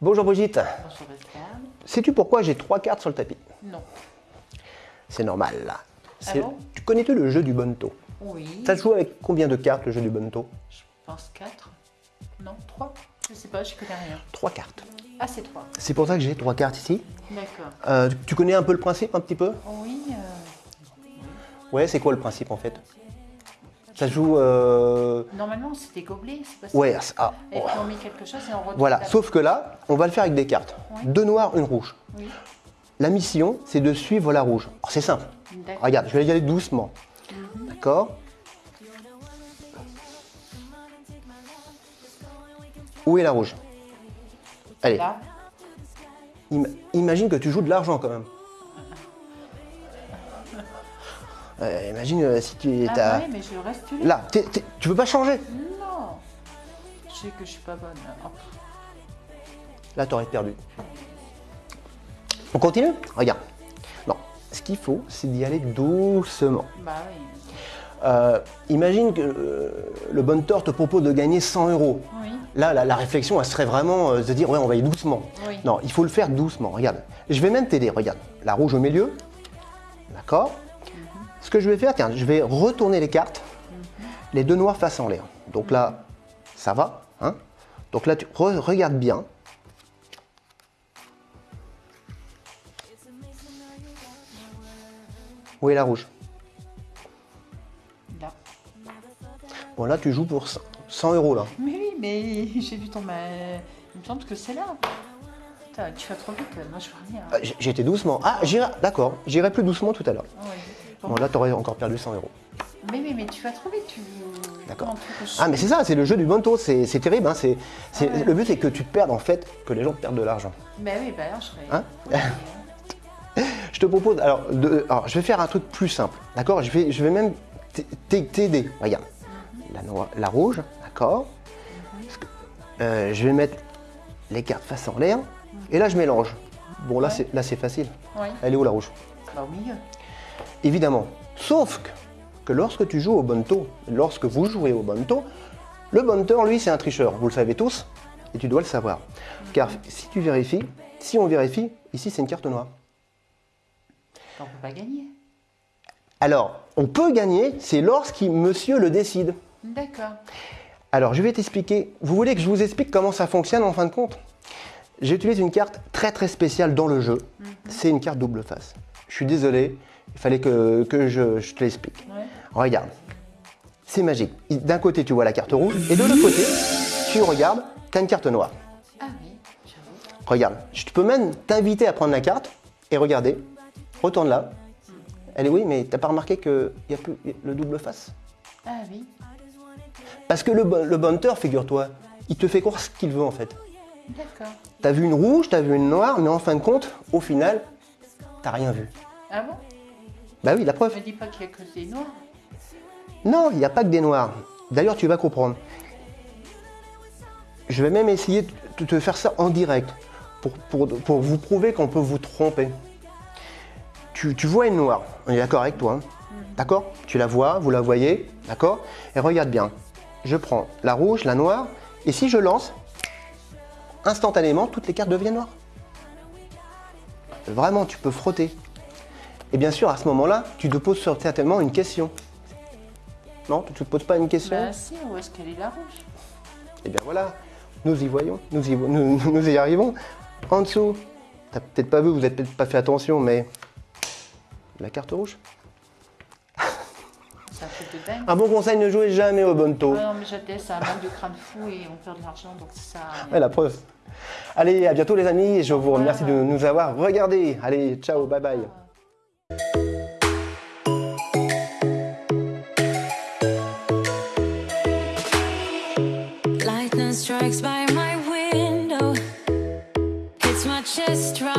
Bonjour Brigitte. Bonjour Pascal. Sais-tu pourquoi j'ai trois cartes sur le tapis? Non. C'est normal là. Bon? Tu connais-tu le jeu du bonto Oui. Ça se joue avec combien de cartes le jeu du bonto Je pense 4. Non, 3. Je sais pas, je connais rien. Trois cartes. Ah, c'est 3. C'est pour ça que j'ai trois cartes ici. D'accord. Euh, tu connais un peu le principe un petit peu? Oui. euh, Ouais, c'est quoi le principe en fait? Ça joue... euh, Normalement, c'est des gobelets, c'est pas ça Ouais, ah, Et puis on met quelque chose et on retourne. voilà. Sauf que là, on va le faire avec des cartes. Oui. Deux noirs, une rouge. Oui. La mission, c'est de suivre la rouge. C'est simple. Regarde, je vais y aller doucement. D'accord Où est la rouge? Allez, Là. im- imagine que tu joues de l'argent quand même. Euh, imagine euh, si tu es Ah, ouais, mais je reste là. là. t'es- tu veux pas changer Non. Je sais que je suis pas bonne. Là, tu aurais perdu. On continue Regarde. Non, ce qu'il faut, c'est d'y aller doucement. Bah oui. Euh, imagine que le bonteur te propose de gagner 100 euros. Oui. Là, la, la réflexion, elle serait vraiment de se dire, ouais, on va y aller doucement. Oui. Non, il faut le faire doucement. Regarde, je vais même t'aider. Regarde, la rouge au milieu. D'accord Ce que je vais faire, tiens, je vais retourner les cartes. Les deux noirs face en l'air. Donc là, ça va. Hein Donc là, tu re- regardes bien. Où est la rouge? Là. Bon, là, tu joues pour 100 100 euros, là. Mais oui, mais j'ai vu ton. Il me semble que c'est là. Putain, tu vas trop vite, moi je vois rien. Ah, J'étais doucement. Ah, j'irai, d'accord, j'irai plus doucement tout à l'heure. Ah. Bon. Là, tu aurais encore perdu 100 euros. Mais, mais, mais tu vas trop vite, tu. D'accord. Ah, mais c'est ça, c'est le jeu du bonto, c'est c'est terrible. Hein, c'est, Ah ouais. Le but, c'est que tu perdes, en fait, que les gens perdent de l'argent. Bah oui, bah alors je serais. Hein Oui. Je te propose, alors, de- alors, je vais faire un truc plus simple, d'accord? Je vais, je vais même t'aider. Regarde, la, noire- la rouge, d'accord? Que, euh, Je vais mettre les cartes face en l'air, et là, je mélange. Bon, là, Ouais. c'est là, facile. Elle est où la rouge? Bah au milieu. Évidemment. Sauf que, que lorsque tu joues au bonto, lorsque vous jouez au bonto, le bonteur, lui, c'est un tricheur. Vous le savez tous, et tu dois le savoir. Car si tu vérifies, si on vérifie, ici, c'est une carte noire. On peut pas gagner. Alors, on peut gagner, c'est lorsqu'il monsieur le décide. D'accord. Alors, je vais t'expliquer. Vous voulez que je vous explique comment ça fonctionne en fin de compte? J'utilise une carte très très spéciale dans le jeu. C'est une carte double face. Je suis désolé, il fallait que, que je, je te l'explique. Ouais. Regarde, c'est magique. D'un côté, tu vois la carte rouge, et de l'autre côté, tu regardes, tu as une carte noire. Ah oui, j'avoue. Regarde, je peux même t'inviter à prendre la carte et regarder. Retourne là. Elle est oui, mais t'as pas remarqué qu'il n'y a plus le double face? Ah oui. Parce que le, le figure-toi, il te fait croire ce qu'il veut en fait. D'accord. T'as vu une rouge, t'as vu une noire, mais en fin de compte, au final, t'as rien vu. Ah bon? Bah oui, la preuve. Me dis pas qu'il y a que des noirs. Non, il n'y a pas que des noirs. D'ailleurs, tu vas comprendre. Je vais même essayer de te faire ça en direct pour, pour- pour vous prouver qu'on peut vous tromper. Tu, tu vois une noire, on est d'accord avec toi, hein d'accord? Tu la vois, vous la voyez, d'accord? Et regarde bien, je prends la rouge, la noire, et si je lance, instantanément, toutes les cartes deviennent noires. Vraiment, tu peux frotter. Et bien sûr, à ce moment-là, tu te poses certainement une question. Non, tu ne te poses pas une question Bah si, où est-ce qu'elle est la rouge Eh bien voilà, nous y voyons, nous y, vo- nous, nous y arrivons. En dessous, t'as peut-être pas vu, vous n'avez peut-être pas fait attention, mais la carte rouge. Un truc de dingue. Un bon conseil, ne jouez jamais au bonto. Ah non, mais j'étais, un manque de crâne fou et on perd de l'argent, donc ça. Ouais, la preuve. Allez, à bientôt les amis, et je vous remercie de nous avoir regardés. Allez, ciao, bye bye. just run.